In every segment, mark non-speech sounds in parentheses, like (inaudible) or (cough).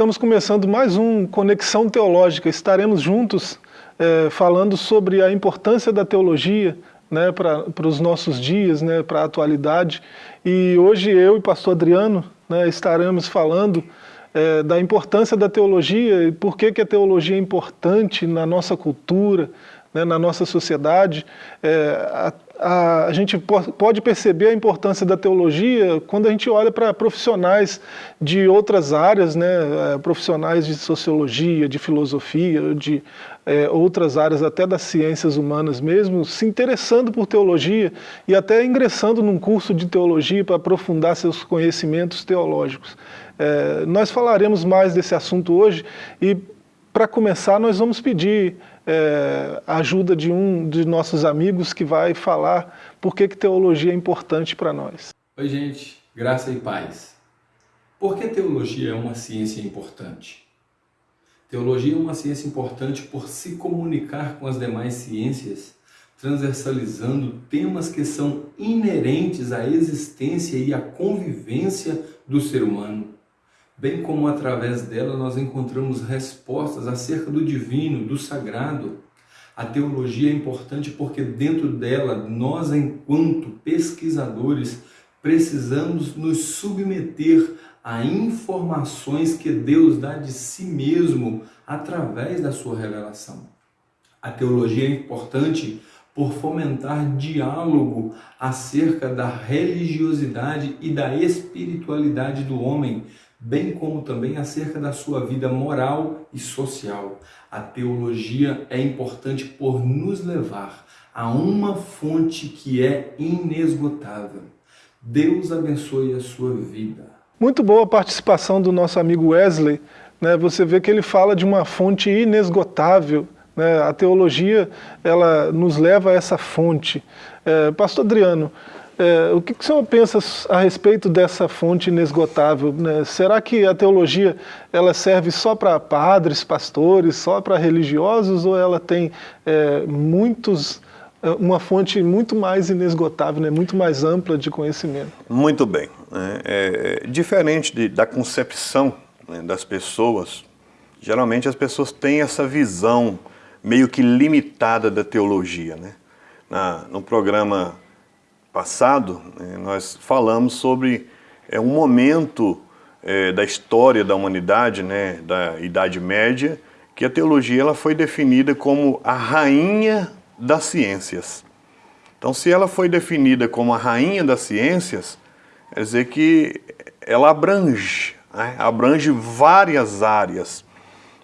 estamos começando mais um Conexão Teológica. Estaremos juntos é, falando sobre a importância da teologia né, para os nossos dias, né, para a atualidade. E hoje eu e pastor Adriano né, estaremos falando é, da importância da teologia e por que, que a teologia é importante na nossa cultura, né, na nossa sociedade. É, a, a, gente pode perceber a importância da teologia quando a gente olha para profissionais de outras áreas, né, é, profissionais de sociologia, de filosofia, de é, outras áreas até das ciências humanas mesmo, se interessando por teologia e até ingressando num curso de teologia para aprofundar seus conhecimentos teológicos. É, nós falaremos mais desse assunto hoje e para começar nós vamos pedir é, a ajuda de um de nossos amigos que vai falar por que, que teologia é importante para nós. Oi gente, graça e paz. Por que teologia é uma ciência importante? Teologia é uma ciência importante por se comunicar com as demais ciências, transversalizando temas que são inerentes à existência e à convivência do ser humano, bem como através dela nós encontramos respostas acerca do divino, do sagrado. A teologia é importante porque dentro dela nós, enquanto pesquisadores, precisamos nos submeter a informações que Deus dá de si mesmo através da sua revelação. A teologia é importante por fomentar diálogo acerca da religiosidade e da espiritualidade do homem, bem como também acerca da sua vida moral e social. A teologia é importante por nos levar a uma fonte que é inesgotável. Deus abençoe a sua vida. Muito boa a participação do nosso amigo Wesley. Né? Você vê que ele fala de uma fonte inesgotável. Né? A teologia ela nos leva a essa fonte. É, Pastor Adriano, é, o que, que o senhor pensa a respeito dessa fonte inesgotável? Né? Será que a teologia ela serve só para padres, pastores, só para religiosos, ou ela tem é, muitos é, uma fonte muito mais inesgotável, né, muito mais ampla de conhecimento. Muito bem. Né? É, diferente de, da concepção né, das pessoas, geralmente as pessoas têm essa visão meio que limitada da teologia. Né? Na, no programa passado, né, nós falamos sobre é, um momento é, da história da humanidade, né, da Idade Média, que a teologia ela foi definida como a rainha das ciências. Então, se ela foi definida como a rainha das ciências, quer dizer que ela abrange, né? abrange várias áreas.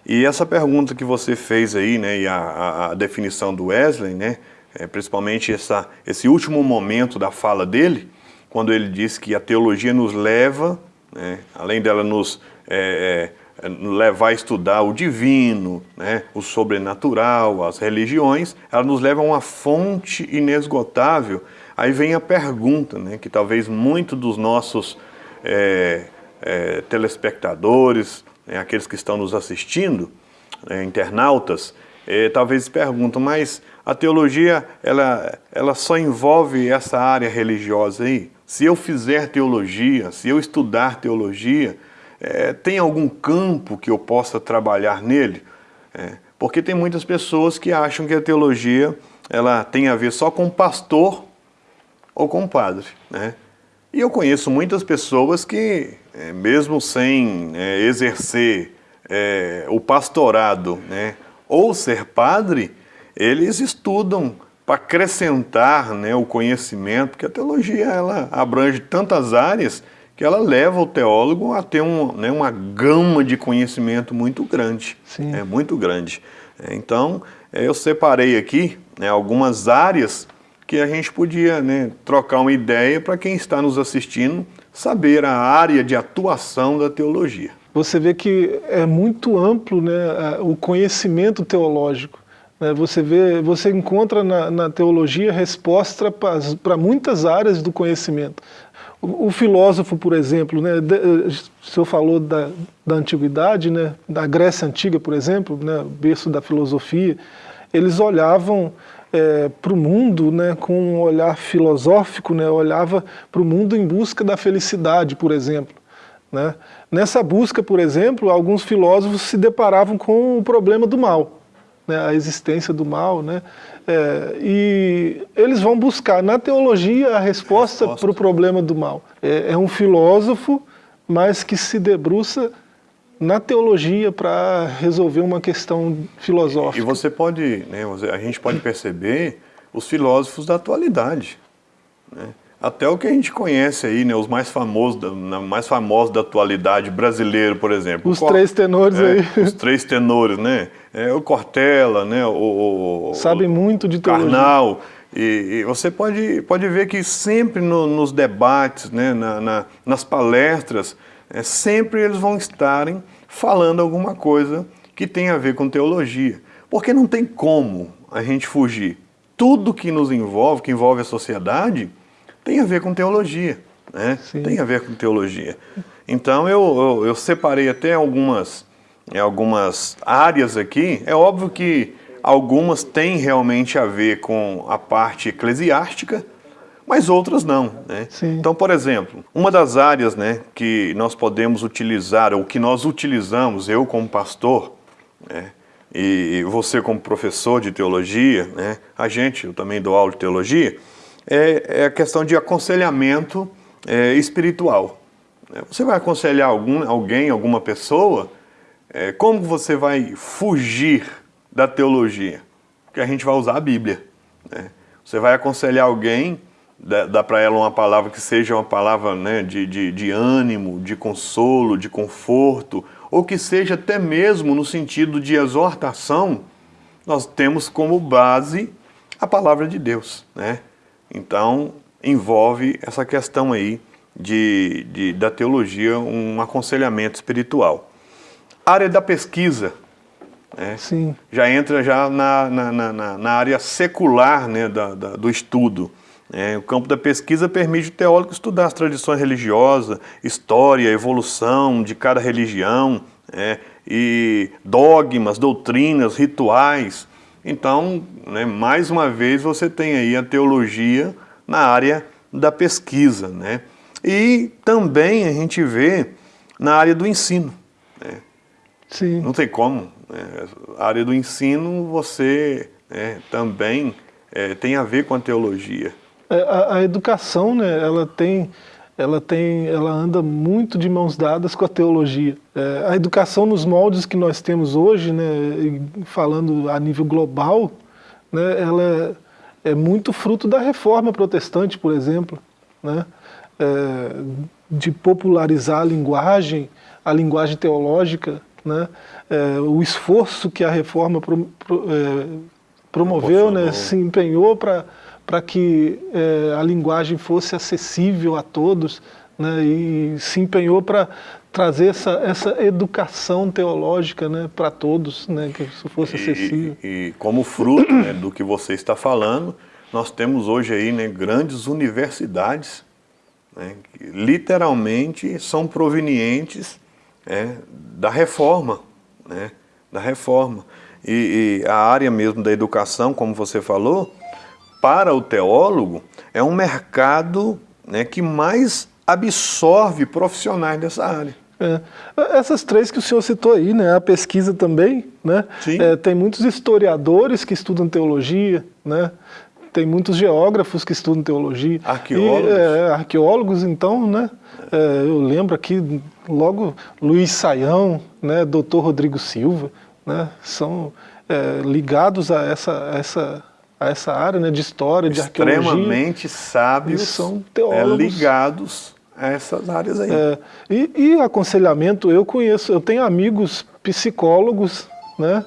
E essa pergunta que você fez aí, né, e a, a definição do Wesley, né, é, principalmente essa, esse último momento da fala dele, quando ele diz que a teologia nos leva, né, além dela nos é, é, levar a estudar o divino, né, o sobrenatural, as religiões, ela nos leva a uma fonte inesgotável. Aí vem a pergunta, né, que talvez muitos dos nossos é, é, telespectadores, né, aqueles que estão nos assistindo, é, internautas, é, talvez perguntam, mas a teologia, ela, ela só envolve essa área religiosa aí? Se eu fizer teologia, se eu estudar teologia, é, tem algum campo que eu possa trabalhar nele? É, porque tem muitas pessoas que acham que a teologia ela tem a ver só com pastor ou com padre. Né? E eu conheço muitas pessoas que, é, mesmo sem é, exercer é, o pastorado né, ou ser padre, eles estudam para acrescentar né, o conhecimento, porque a teologia ela abrange tantas áreas que ela leva o teólogo a ter um, né, uma gama de conhecimento muito grande, Sim. é muito grande. É, então, é, eu separei aqui né, algumas áreas que a gente podia né, trocar uma ideia para quem está nos assistindo saber a área de atuação da teologia. Você vê que é muito amplo né, o conhecimento teológico. Né? Você, vê, você encontra na, na teologia resposta para muitas áreas do conhecimento. O, filósofo, por exemplo, né, o senhor falou da, da antiguidade, né, da Grécia Antiga, por exemplo, né, berço da filosofia, eles olhavam é, para o mundo né, com um olhar filosófico, né, olhava para o mundo em busca da felicidade, por exemplo. Né? Nessa busca, por exemplo, alguns filósofos se deparavam com o problema do mal, né? a existência do mal, né? É, e eles vão buscar na teologia a resposta, para o problema do mal. É, é um filósofo, mas que se debruça na teologia para resolver uma questão filosófica. E você pode, né, a gente pode perceber os filósofos da atualidade. Né? Até o que a gente conhece aí, né, os mais famosos, da, mais famosos da atualidade brasileiro, por exemplo. Os três tenores é, aí. Os três tenores, né? É, o Cortella, né? O, o Sabe muito de teologia. Karnal. E, e, você pode, pode ver que sempre no, nos debates, né, na, na, nas palestras, é, sempre eles vão estarem falando alguma coisa que tem a ver com teologia. Porque não tem como a gente fugir. Tudo que nos envolve, que envolve a sociedade, tem a ver com teologia. Né? Tem a ver com teologia. Então eu, eu, eu separei até algumas, algumas áreas aqui. É óbvio que algumas têm realmente a ver com a parte eclesiástica, mas outras não. Né? Então, por exemplo, uma das áreas né, que nós podemos utilizar, ou que nós utilizamos, eu como pastor, né, e você como professor de teologia, né, a gente, eu também dou aula de teologia, é, é a questão de aconselhamento é, espiritual. É, você vai aconselhar algum, alguém, alguma pessoa, é, como você vai fugir da teologia? Porque a gente vai usar a Bíblia. Né? Você vai aconselhar alguém, dá, dá para ela uma palavra que seja uma palavra né, de, de, de ânimo, de consolo, de conforto, ou que seja até mesmo no sentido de exortação, nós temos como base a palavra de Deus, né? Então, envolve essa questão aí de, de, da teologia, um aconselhamento espiritual. Área da pesquisa, né, Sim. já entra já na, na, na, na área secular né, da, da, do estudo. É, o campo da pesquisa permite o teólogo estudar as tradições religiosas, história, evolução de cada religião, é, e dogmas, doutrinas, rituais, então, né, mais uma vez, você tem aí a teologia na área da pesquisa. Né? E também a gente vê na área do ensino. Né? Sim. Não tem como. Né? A área do ensino, você né, também é, tem a ver com a teologia. É, a, a educação, né, ela tem ela tem, ela anda muito de mãos dadas com a teologia. É, a educação nos moldes que nós temos hoje, né, falando a nível global, né, ela é, muito fruto da reforma protestante, por exemplo, né, é, de popularizar a linguagem, a linguagem teológica, né, é, o esforço que a reforma pro, pro, é, promoveu, né, se empenhou para para que é, a linguagem fosse acessível a todos, né, e se empenhou para trazer essa, essa educação teológica né, para todos, né, que isso fosse acessível. E, e como fruto né, do que você está falando, nós temos hoje aí né, grandes universidades né, que literalmente são provenientes é, da reforma, né, da reforma. E, e a área mesmo da educação, como você falou, para o teólogo, é um mercado né, que mais absorve profissionais dessa área. É. Essas três que o senhor citou aí, né, a pesquisa também, né, é, tem muitos historiadores que estudam teologia, né, tem muitos geógrafos que estudam teologia. Arqueólogos. E, é, arqueólogos, então, né, é, eu lembro aqui logo Luiz Saião, né, doutor Rodrigo Silva, né, são é, ligados a essa, a essa a essa área né, de história, de arqueologia. Extremamente sábios, são teólogos. É, ligados a essas áreas aí. É, e, e, aconselhamento, eu conheço, eu tenho amigos psicólogos, né,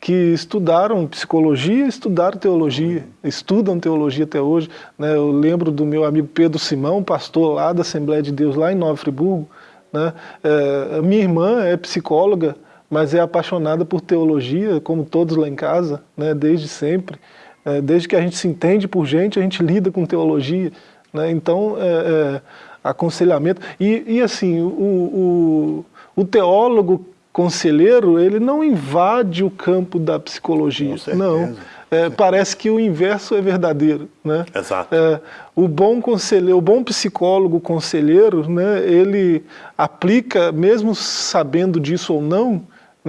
que estudaram psicologia, estudaram teologia, estudam teologia até hoje. Né, eu lembro do meu amigo Pedro Simão, pastor lá da Assembleia de Deus, lá em Nova Friburgo. Né, é, minha irmã é psicóloga, mas é apaixonada por teologia, como todos lá em casa, né, desde sempre. É, desde que a gente se entende por gente, a gente lida com teologia. Né? Então, é, é, aconselhamento. E, e assim, o, o, o, teólogo conselheiro, ele não invade o campo da psicologia. Não. é, parece que o inverso é verdadeiro. Né? Exato. É, o bom conselheiro, o bom psicólogo conselheiro, né, ele aplica, mesmo sabendo disso ou não,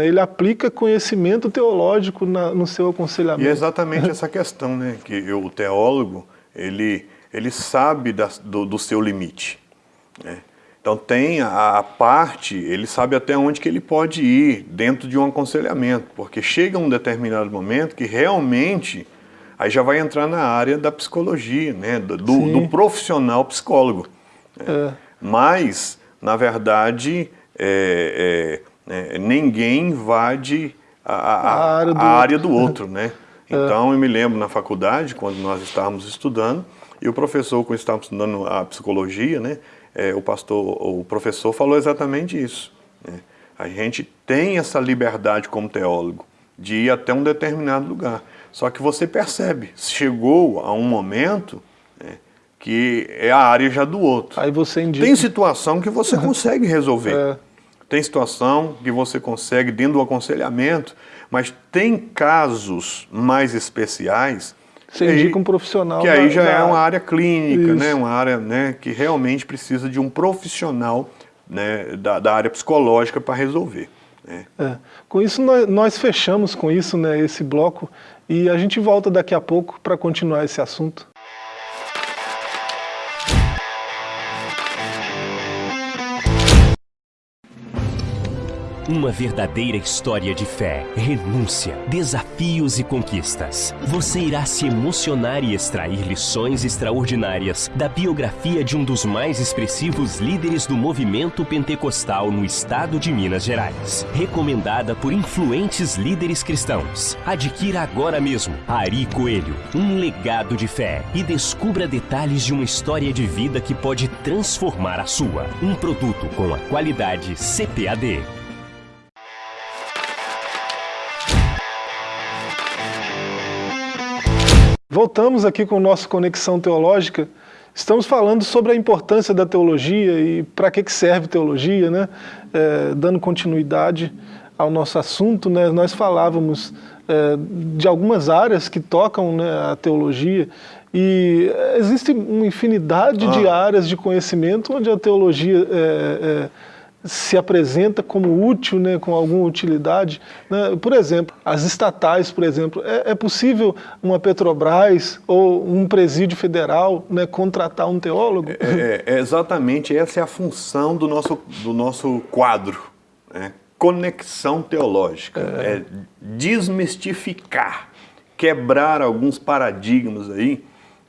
ele aplica conhecimento teológico na, no seu aconselhamento. E é exatamente essa questão, né, que o teólogo, ele, ele sabe da, do, do, seu limite. Né? Então tem a, a, parte, ele sabe até onde que ele pode ir dentro de um aconselhamento, porque chega um determinado momento que realmente aí já vai entrar na área da psicologia, né, do, do profissional psicólogo. Né? É. Mas, na verdade, é, é, ninguém invade a, a, a, área, do a área, do outro. né? (laughs) É. Então, eu me lembro na faculdade, quando nós estávamos estudando, e o professor, quando estávamos estudando a psicologia, né, é, o pastor, o professor falou exatamente isso. Né? A gente tem essa liberdade como teólogo de ir até um determinado lugar. Só que você percebe, chegou a um momento né, que é a área já do outro. Aí você indica. Tem situação que você (laughs) consegue resolver. É. Tem situação que você consegue dentro do aconselhamento, mas tem casos mais especiais você indica um profissional. Que aí já da... é uma área clínica, né? uma área né, que realmente precisa de um profissional né, da, da área psicológica para resolver. Né? É. Com isso, nós, nós, fechamos com isso né, esse bloco e a gente volta daqui a pouco para continuar esse assunto. Uma verdadeira história de fé, renúncia, desafios e conquistas. Você irá se emocionar e extrair lições extraordinárias da biografia de um dos mais expressivos líderes do movimento pentecostal no estado de Minas Gerais. Recomendada por influentes líderes cristãos. Adquira agora mesmo Ari Coelho, um legado de fé e descubra detalhes de uma história de vida que pode transformar a sua. Um produto com a qualidade CPAD. Voltamos aqui com o nosso Conexão Teológica. Estamos falando sobre a importância da teologia e para que, que serve teologia, né? É, dando continuidade ao nosso assunto, né? nós falávamos é, de algumas áreas que tocam né, a teologia e existe uma infinidade ah. de áreas de conhecimento onde a teologia é, é se apresenta como útil, né, com alguma utilidade. Né? Por exemplo, as estatais, por exemplo, é, é, possível uma Petrobras ou um presídio federal né, contratar um teólogo? É, é, é, exatamente, essa é a função do nosso, do nosso quadro, né? conexão teológica, é. é desmistificar, quebrar alguns paradigmas aí.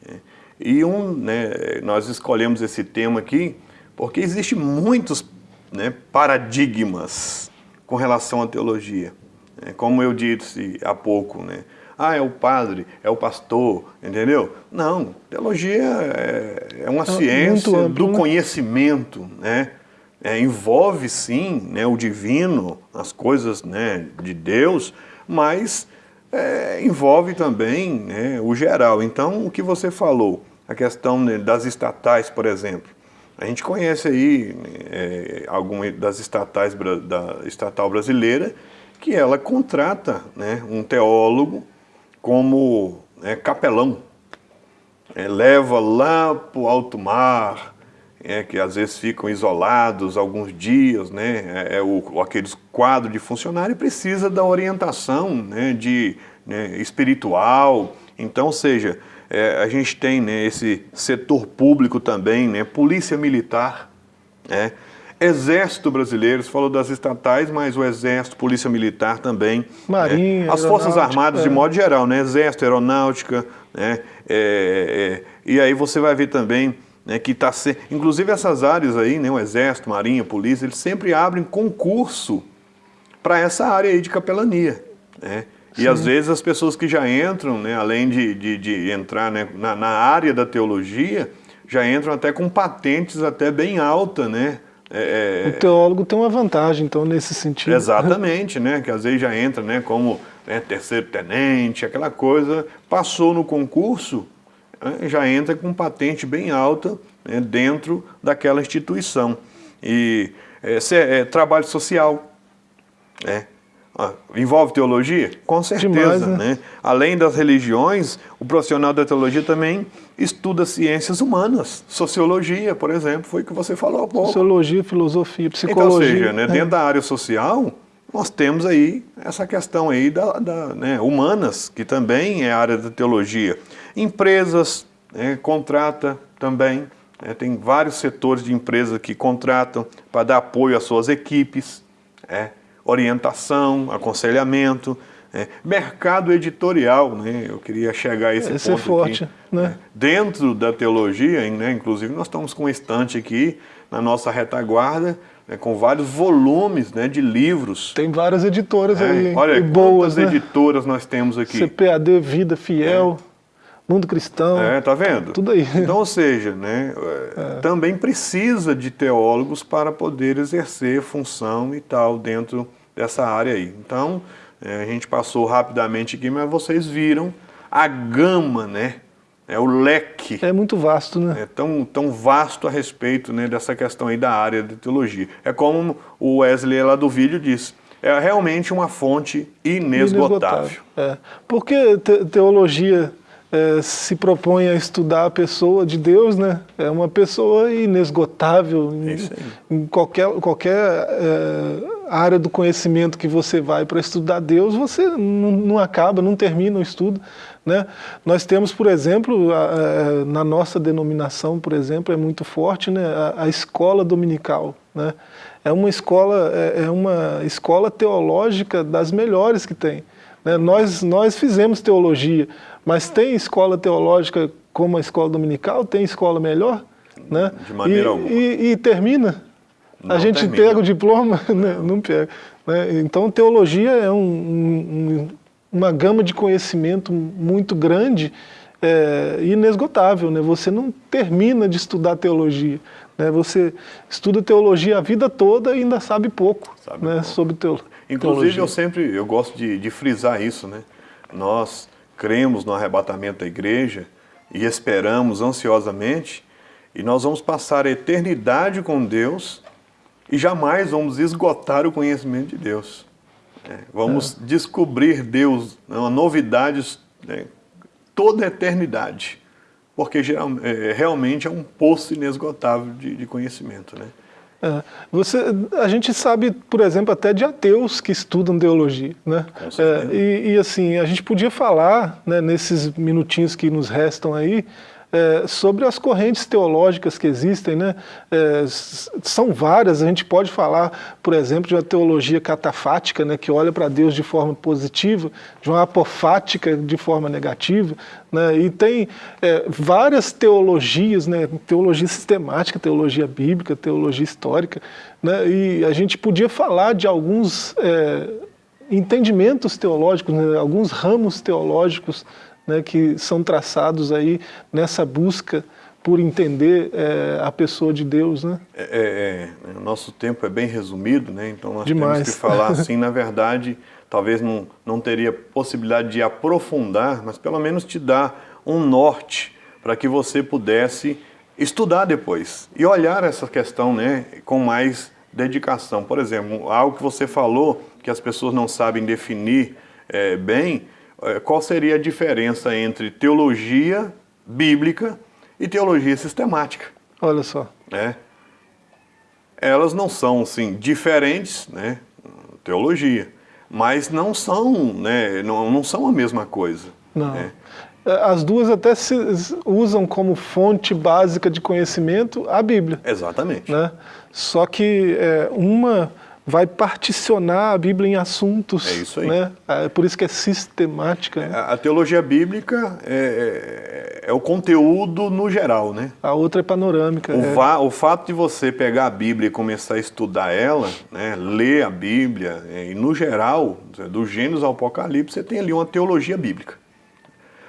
Né? E um, né, nós escolhemos esse tema aqui porque existe muitos né, paradigmas com relação à teologia. É, como eu disse há pouco, né? Ah, é o padre, é o pastor, entendeu? Não, teologia é, é uma é ciência do né? conhecimento, né? É, envolve sim né, o divino, as coisas né, de Deus, mas é, envolve também né, o geral. Então, o que você falou, a questão né, das estatais, por exemplo, a gente conhece aí é, algumas das estatais da estatal brasileira que ela contrata né, um teólogo como né, capelão. É, leva lá para o alto mar, é, que às vezes ficam isolados alguns dias, né, é, é o, aqueles quadros de funcionário precisa da orientação né, de, né, espiritual. Então, seja, é, a gente tem né, esse setor público também, né, polícia militar, né, exército brasileiro, você falou das estatais, mas o exército, polícia militar também. Né, Marinha, As forças armadas é. de modo geral, né, exército, aeronáutica, né, é, é e aí você vai ver também né, que está se... inclusive essas áreas aí, né, o exército, marinha, polícia, eles sempre abrem concurso para essa área aí de capelania, né? E Sim. às vezes as pessoas que já entram, né, além de, de, de entrar né, na, na, área da teologia, já entram até com patentes até bem alta, né? É, é o teólogo tem uma vantagem, então, nesse sentido. Exatamente, né? Que às vezes já entra né, como né, terceiro tenente, aquela coisa, passou no concurso, né, já entra com patente bem alta né, dentro daquela instituição. E é, é trabalho social, né? Ah, envolve teologia? Com certeza. Demais, né? né? Além das religiões, o profissional da teologia também estuda ciências humanas. Sociologia, por exemplo, foi o que você falou há pouco. Sociologia, filosofia, psicologia. Então, ou seja, né, dentro da área social, nós temos aí essa questão aí da, da né, humanas, que também é área da teologia. Empresas né, contrata também, né, tem vários setores de empresas que contratam para dar apoio às suas equipes. É orientação, aconselhamento, é, mercado editorial, né? eu queria chegar a esse, esse é ponto é forte, aqui, né? né? Dentro da teologia, né? inclusive nós estamos com um estante aqui na nossa retaguarda, né? com vários volumes né? de livros. Tem várias editoras é, aí, olha, boas, né? editoras nós temos aqui. CPAD, Vida Fiel. É. Mundo cristão. É, tá vendo? Tudo aí. Então, ou seja, né, é. também precisa de teólogos para poder exercer função e tal dentro dessa área aí. Então, é, a gente passou rapidamente aqui, mas vocês viram a gama, né? É o leque. É muito vasto, né? É tão, tão vasto a respeito né, dessa questão aí da área de teologia. É como o Wesley lá do vídeo disse, é realmente uma fonte inesgotável. inesgotável. É. Porque te teologia é, se propõe a estudar a pessoa de Deus, né? É uma pessoa inesgotável em, em qualquer, qualquer é, área do conhecimento que você vai para estudar Deus, você não, não, acaba, não termina o estudo. Né? Nós temos, por exemplo, a, a, é, na nossa denominação, por exemplo, é muito forte né? a, a escola dominical. Né? É uma escola, é, é uma escola teológica das melhores que tem. Né? Nós, nós fizemos teologia, mas tem escola teológica como a escola dominical? Tem escola melhor? Né? De maneira e, alguma. E, e termina. Não a gente termina. pega o diploma? (laughs) Né? Não pega. Né? Então, teologia é um, um, uma gama de conhecimento muito grande é, inesgotável. Né? Você não termina de estudar teologia. Né? Você estuda teologia a vida toda e ainda sabe pouco, sabe né? pouco. sobre teologia. Inclusive, eu sempre eu gosto de, de frisar isso. Né? Nós cremos no arrebatamento da igreja e esperamos ansiosamente, e nós vamos passar a eternidade com Deus e jamais vamos esgotar o conhecimento de Deus. É, vamos é. descobrir Deus, né, uma novidade né, toda a eternidade, porque geral, é, realmente é um poço inesgotável de, de conhecimento. Né? É, você, a gente sabe, por exemplo, até de ateus que estudam teologia. Né? É, e, e, assim, a gente podia falar, né, nesses minutinhos que nos restam aí, é, sobre as correntes teológicas que existem, né? É, são várias, a gente pode falar, por exemplo, de uma teologia catafática, né, que olha para Deus de forma positiva, de uma apofática de forma negativa, né, e tem é, várias teologias, né, teologia sistemática, teologia bíblica, teologia histórica, né, e a gente podia falar de alguns é, entendimentos teológicos, né, alguns ramos teológicos né, que são traçados aí nessa busca por entender é, a pessoa de Deus, né? É, é, é, o nosso tempo é bem resumido, né? Então nós Demais. temos que falar (laughs) assim, na verdade, talvez não, não teria possibilidade de aprofundar, mas pelo menos te dar um norte para que você pudesse estudar depois e olhar essa questão né, com mais dedicação. Por exemplo, algo que você falou que as pessoas não sabem definir é, bem, qual seria a diferença entre teologia bíblica e teologia sistemática. Olha só. É. Elas não são, assim, diferentes, né, teologia, mas não são, né, não, não são a mesma coisa. Não. Né? As duas até se usam como fonte básica de conhecimento a Bíblia. Exatamente. Né? Só que é, uma vai particionar a Bíblia em assuntos. É isso aí. Né? É por isso que é sistemática. Né? A teologia bíblica é, é, é, o conteúdo no geral, né? A outra é panorâmica. O, é. o, fato de você pegar a Bíblia e começar a estudar ela, né, ler a Bíblia, é, e no geral, do Gênesis ao Apocalipse, você tem ali uma teologia bíblica.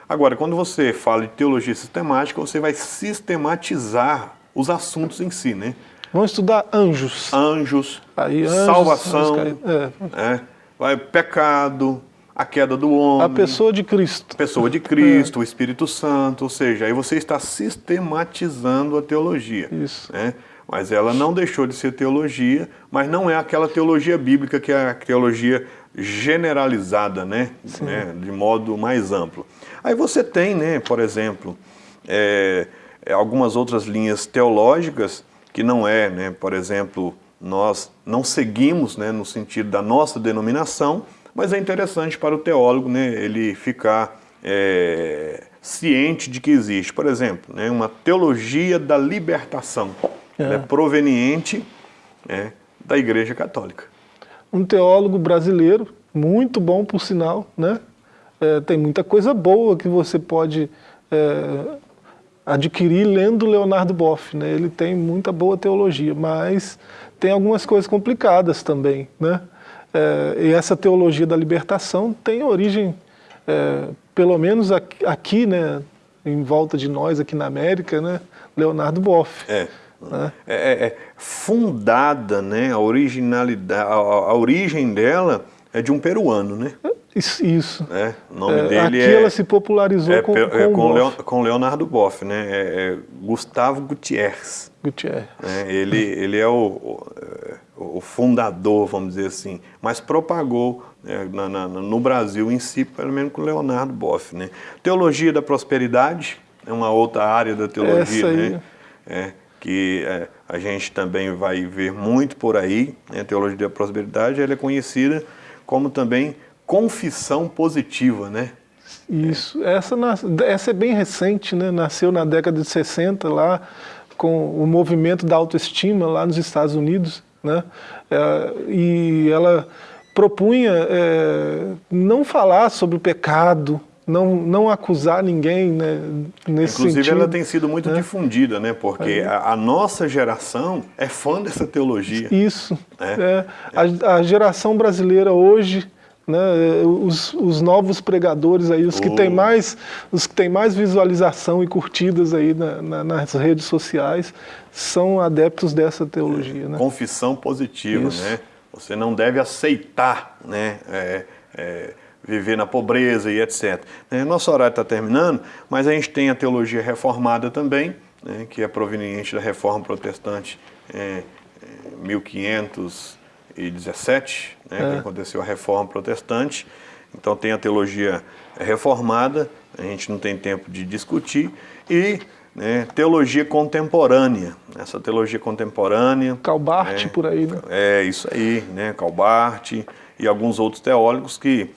Agora, quando você fala de teologia sistemática, você vai sistematizar os assuntos em si, né? Vamos estudar anjos. Anjos, Aí, anjos salvação, é. É, vai, pecado, a queda do homem. A pessoa de Cristo. A pessoa de Cristo, é. o Espírito Santo, ou seja, aí você está sistematizando a teologia. Isso. Né? Mas ela não deixou de ser teologia, mas não é aquela teologia bíblica que é a teologia generalizada, né? né? de modo mais amplo. Aí você tem, né, por exemplo, é, algumas outras linhas teológicas que não é, né, por exemplo, nós não seguimos né, no sentido da nossa denominação, mas é interessante para o teólogo né, ele ficar é, ciente de que existe, por exemplo, né, uma teologia da libertação, é. Né, proveniente né, da Igreja Católica. Um teólogo brasileiro, muito bom por sinal, né? É, tem muita coisa boa que você pode é, adquirir lendo Leonardo Boff, né? Ele tem muita boa teologia, mas tem algumas coisas complicadas também, né? É, e essa teologia da libertação tem origem, é, pelo menos aqui, aqui, né, em volta de nós, aqui na América, né, Leonardo Boff. É. Né? É, é, é, fundada, né, a originalidade, a, a, origem dela é de um peruano, né? Isso. isso. É, o nome é, dele aqui é... ela se popularizou é, com, com, é, com, Leon, com Leonardo Boff, né? É, é Gustavo Gutierrez. Gutierrez. É, ele, ele é o, o, o, fundador, vamos dizer assim, mas propagou né, na, na, no Brasil em si, pelo menos com Leonardo Boff, né? Teologia da prosperidade é uma outra área da teologia, né? É, que é, a gente também vai ver muito por aí, né? a teologia da prosperidade, ela é conhecida como também confissão positiva, né? Isso, essa, essa é bem recente, né? nasceu na década de 60 lá, com o movimento da autoestima lá nos Estados Unidos, né? É, e ela propunha é, não falar sobre o pecado, não, não acusar ninguém né, nesse Inclusive sentido, ela tem sido muito né? difundida, né? porque a, a, nossa geração é fã dessa teologia. Isso, é. é. A, a geração brasileira hoje né, os, os, novos pregadores aí, os que, têm mais, os que têm mais visualização e curtidas aí na, na, nas redes sociais, são adeptos dessa teologia. É, né? Confissão positiva, Isso. né? Você não deve aceitar, né? É, é, viver na pobreza e etc. É, nosso horário está terminando, mas a gente tem a teologia reformada também, né, que é proveniente da reforma protestante é, 1500 1717, né, é. que aconteceu a reforma protestante. Então tem a teologia reformada, a gente não tem tempo de discutir, e né, teologia contemporânea. Essa teologia contemporânea... Calbart né, por aí, né? É, isso aí, né, Calbart e alguns outros teólogos que,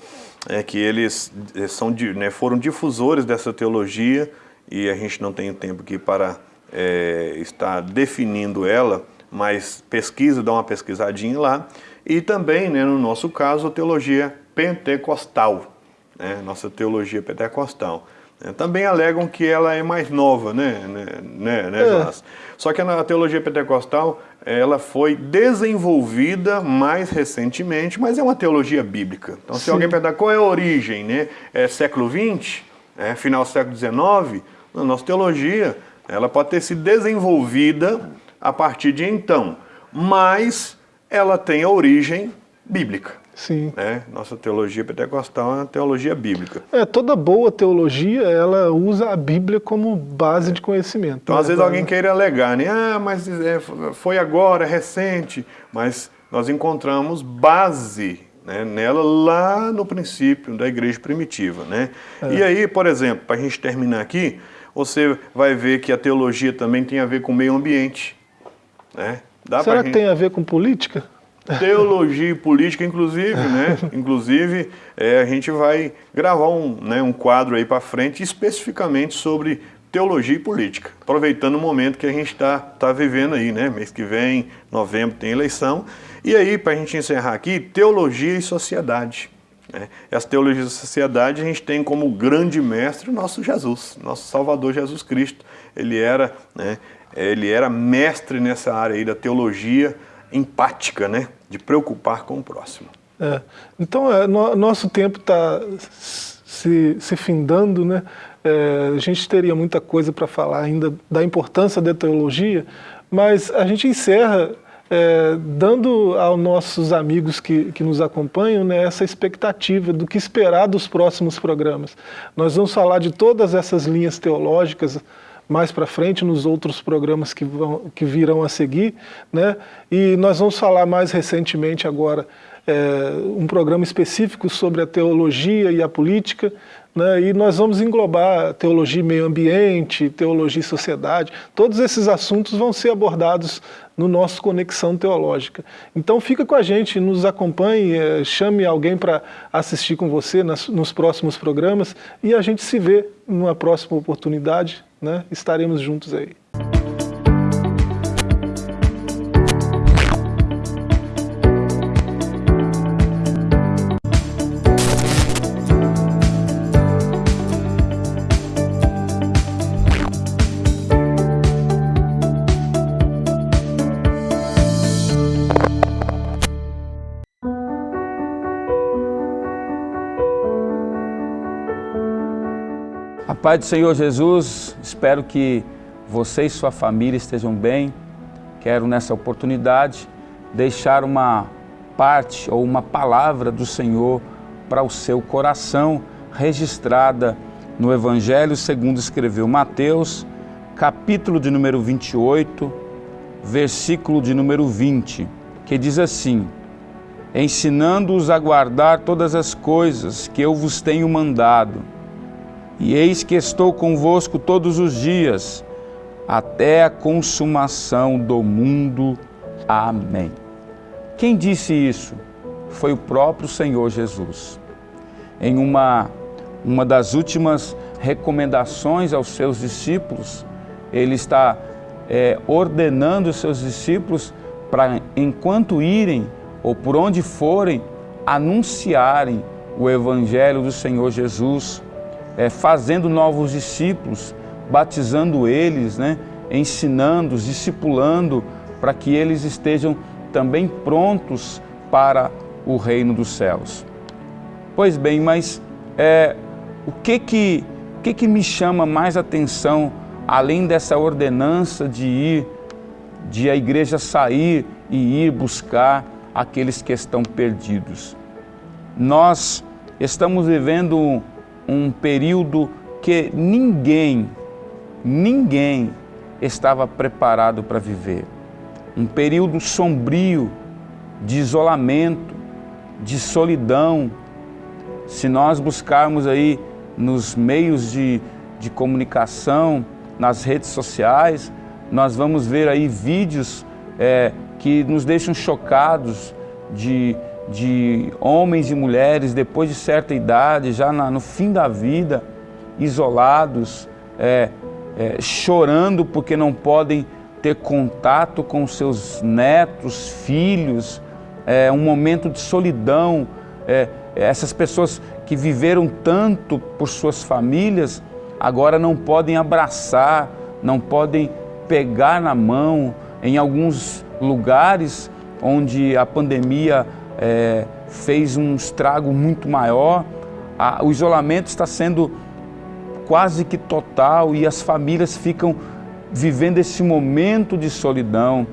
é, que eles eh, são, né, foram difusores dessa teologia e a gente não tem tempo aqui para é, estar definindo ela, mas pesquisa, dá uma pesquisadinha lá. E também, né, no nosso caso, a teologia pentecostal, né, nossa teologia pentecostal. É, também alegam que ela é mais nova, né, né, né, né é. Só que a teologia pentecostal, ela foi desenvolvida mais recentemente, mas é uma teologia bíblica. Então, se Sim. alguém perguntar qual é a origem, né, é século XX, é, final do século XIX, a nossa teologia, ela pode ter sido desenvolvida a partir de então, mas ela tem a origem bíblica. Sim. Né? Nossa teologia pentecostal é uma teologia bíblica. É, toda boa teologia, ela usa a Bíblia como base é. de conhecimento. Então, né? às vezes alguém queira alegar, né? Ah, mas é, foi agora, é recente. Mas nós encontramos base né, nela lá no princípio da igreja primitiva, né? É. E aí, por exemplo, para a gente terminar aqui, você vai ver que a teologia também tem a ver com o meio ambiente. Né? Dá Será que gente... tem a ver com política? Teologia e política, inclusive, né? (laughs) Inclusive, é, a gente vai gravar um, né, um quadro aí para frente especificamente sobre teologia e política, aproveitando o momento que a gente está tá vivendo aí, né? Mês que vem, novembro, tem eleição. E aí, para a gente encerrar aqui, teologia e sociedade. Né? Essa teologia e sociedade a gente tem como grande mestre o nosso Jesus, nosso Salvador Jesus Cristo. Ele era, né, ele era mestre nessa área aí da teologia empática, né? de preocupar com o próximo. É. Então, é, no, nosso tempo está se, se findando, né? É, a gente teria muita coisa para falar ainda da importância da teologia, mas a gente encerra é, dando aos nossos amigos que, que nos acompanham né, essa expectativa do que esperar dos próximos programas. Nós vamos falar de todas essas linhas teológicas, mais para frente nos outros programas que, vão, que virão a seguir, né? e nós vamos falar mais recentemente agora é, um programa específico sobre a teologia e a política, né, e nós vamos englobar teologia e meio ambiente, teologia e sociedade, todos esses assuntos vão ser abordados no nosso Conexão Teológica. Então fica com a gente, nos acompanhe, é, chame alguém para assistir com você nas, nos próximos programas e a gente se vê numa próxima oportunidade, né, estaremos juntos aí. Pai do Senhor Jesus, espero que você e sua família estejam bem. Quero nessa oportunidade deixar uma parte ou uma palavra do Senhor para o seu coração, registrada no Evangelho segundo escreveu Mateus, capítulo de número 28, versículo de número 20, que diz assim: Ensinando-os a guardar todas as coisas que eu vos tenho mandado e eis que estou convosco todos os dias, até a consumação do mundo. Amém. Quem disse isso? Foi o próprio Senhor Jesus. Em uma, uma das últimas recomendações aos seus discípulos, ele está é, ordenando os seus discípulos para, enquanto irem ou por onde forem, anunciarem o Evangelho do Senhor Jesus é, fazendo novos discípulos, batizando eles, né, ensinando-os, discipulando, para que eles estejam também prontos para o reino dos céus. Pois bem, mas é, o que que, o que que me chama mais atenção, além dessa ordenança de ir, de a igreja sair e ir buscar aqueles que estão perdidos? Nós estamos vivendo um período que ninguém, ninguém estava preparado para viver. Um período sombrio, de isolamento, de solidão. Se nós buscarmos aí nos meios de, de comunicação, nas redes sociais, nós vamos ver aí vídeos é, que nos deixam chocados de de homens e mulheres depois de certa idade, já na, no fim da vida, isolados, é, é, chorando porque não podem ter contato com seus netos, filhos, é, um momento de solidão. É, essas pessoas que viveram tanto por suas famílias, agora não podem abraçar, não podem pegar na mão. Em alguns lugares onde a pandemia é, fez um estrago muito maior, a, o isolamento está sendo quase que total e as famílias ficam vivendo esse momento de solidão,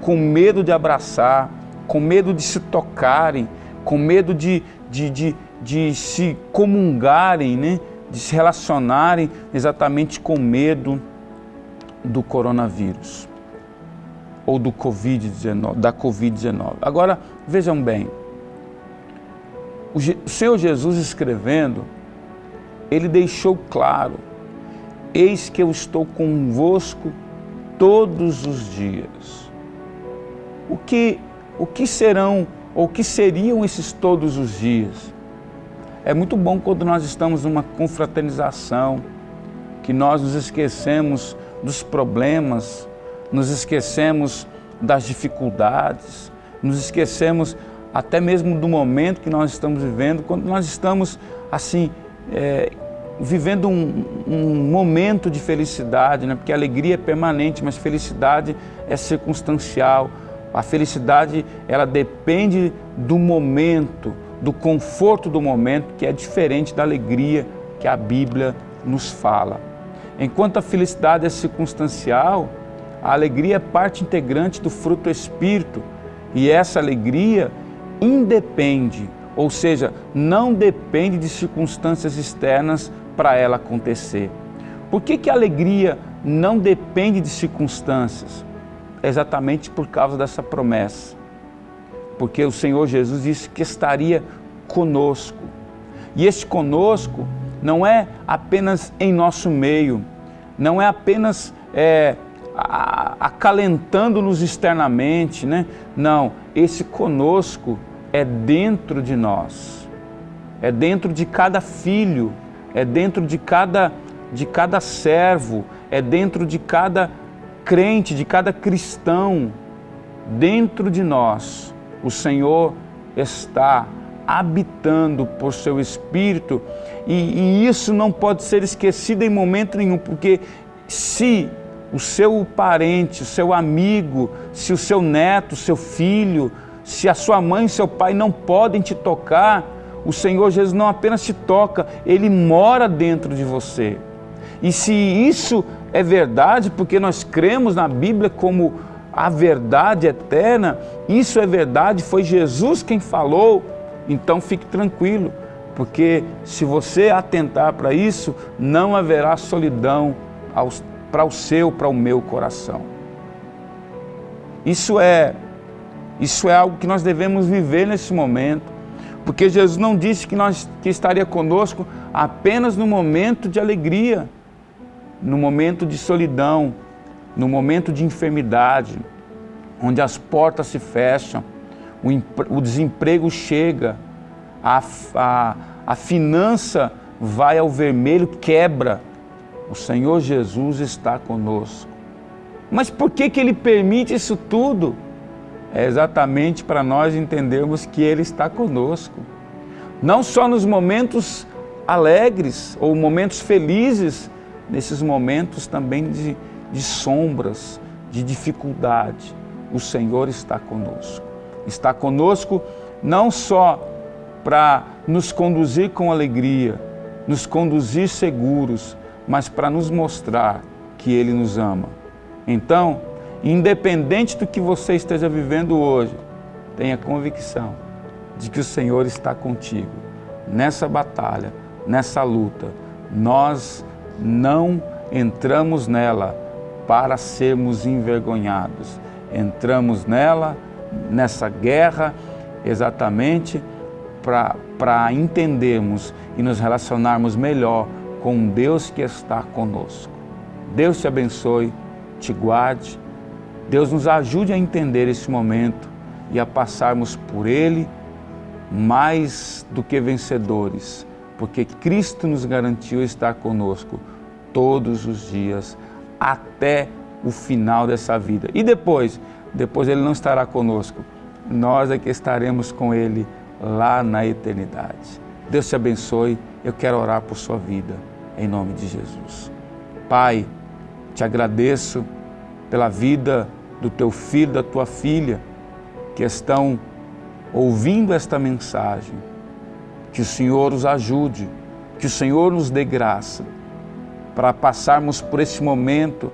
com medo de abraçar, com medo de se tocarem, com medo de, de, de, de se comungarem, né? de se relacionarem exatamente com medo do coronavírus ou do COVID-19, da Covid-19. Agora, vejam bem, o Senhor Jesus escrevendo, ele deixou claro, eis que eu estou convosco todos os dias. O que, o que serão, ou que seriam esses todos os dias? É muito bom quando nós estamos numa confraternização, que nós nos esquecemos dos problemas, nos esquecemos das dificuldades, nos esquecemos até mesmo do momento que nós estamos vivendo, quando nós estamos assim, é, vivendo um, um, momento de felicidade, né? porque a alegria é permanente, mas felicidade é circunstancial. A felicidade, ela depende do momento, do conforto do momento, que é diferente da alegria que a Bíblia nos fala. Enquanto a felicidade é circunstancial, a alegria é parte integrante do fruto do Espírito e essa alegria independe, ou seja, não depende de circunstâncias externas para ela acontecer. Por que, que a alegria não depende de circunstâncias? exatamente por causa dessa promessa. porque o Senhor Jesus disse que estaria conosco. E este conosco não é apenas em nosso meio, não é apenas é, acalentando-nos externamente, né? Não, esse conosco é dentro de nós, é dentro de cada filho, é dentro de cada, de cada servo, é dentro de cada crente, de cada cristão, dentro de nós. O Senhor está habitando por seu Espírito e, e isso não pode ser esquecido em momento nenhum, porque se o seu parente, o seu amigo, se o seu neto, seu filho, se a sua mãe e seu pai não podem te tocar, o Senhor Jesus não apenas te toca, Ele mora dentro de você. E se isso é verdade, porque nós cremos na Bíblia como a verdade eterna, isso é verdade, foi Jesus quem falou, então fique tranquilo, porque se você atentar para isso, não haverá solidão para o seu, para o meu coração. Isso é, isso é algo que nós devemos viver nesse momento, porque Jesus não disse que, nós, que estaria conosco apenas no momento de alegria, no momento de solidão, no momento de enfermidade, onde as portas se fecham, o, o desemprego chega, a, a, a finança vai ao vermelho, quebra. O Senhor Jesus está conosco. Mas por que, que Ele permite isso tudo? É exatamente para nós entendermos que Ele está conosco. Não só nos momentos alegres ou momentos felizes, nesses momentos também de, de sombras, de dificuldade. O Senhor está conosco está conosco não só para nos conduzir com alegria, nos conduzir seguros, mas para nos mostrar que Ele nos ama. Então, independente do que você esteja vivendo hoje, tenha convicção de que o Senhor está contigo. Nessa batalha, nessa luta, nós não entramos nela para sermos envergonhados. Entramos nela nessa guerra exatamente para entendermos e nos relacionarmos melhor com Deus que está conosco. Deus te abençoe, te guarde, Deus nos ajude a entender esse momento e a passarmos por ele mais do que vencedores, porque Cristo nos garantiu estar conosco todos os dias até o final dessa vida. E depois, depois ele não estará conosco. Nós é que estaremos com ele lá na eternidade. Deus te abençoe. Eu quero orar por sua vida, em nome de Jesus. Pai, te agradeço pela vida do teu filho, da tua filha, que estão ouvindo esta mensagem. Que o Senhor os ajude, que o Senhor nos dê graça para passarmos por esse momento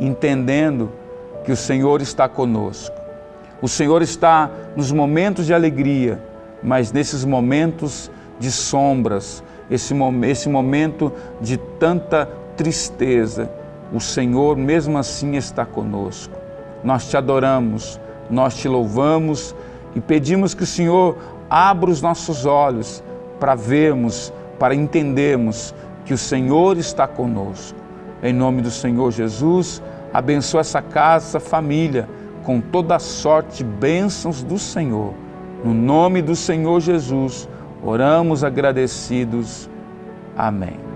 entendendo que o Senhor está conosco. O Senhor está nos momentos de alegria, mas nesses momentos de sombras, esse, esse momento de tanta tristeza, o Senhor mesmo assim está conosco. Nós te adoramos, nós te louvamos e pedimos que o Senhor abra os nossos olhos para vermos, para entendermos que o Senhor está conosco. Em nome do Senhor Jesus, Abençoa essa casa, essa família, com toda a sorte bênçãos do Senhor. No nome do Senhor Jesus, oramos agradecidos. Amém.